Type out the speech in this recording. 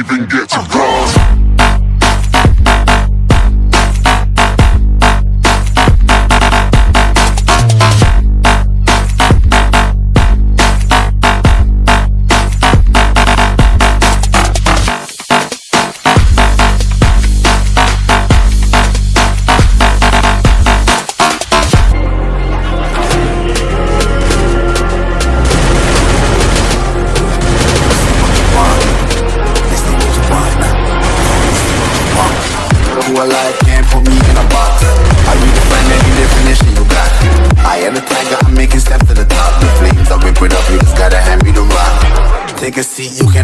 even get to cross. who alive can't put me in a box. How you define any definition you got? I am the tiger, I'm making steps to the top. The flames, I whip it up, you just gotta hand me the rock. Take a seat, you can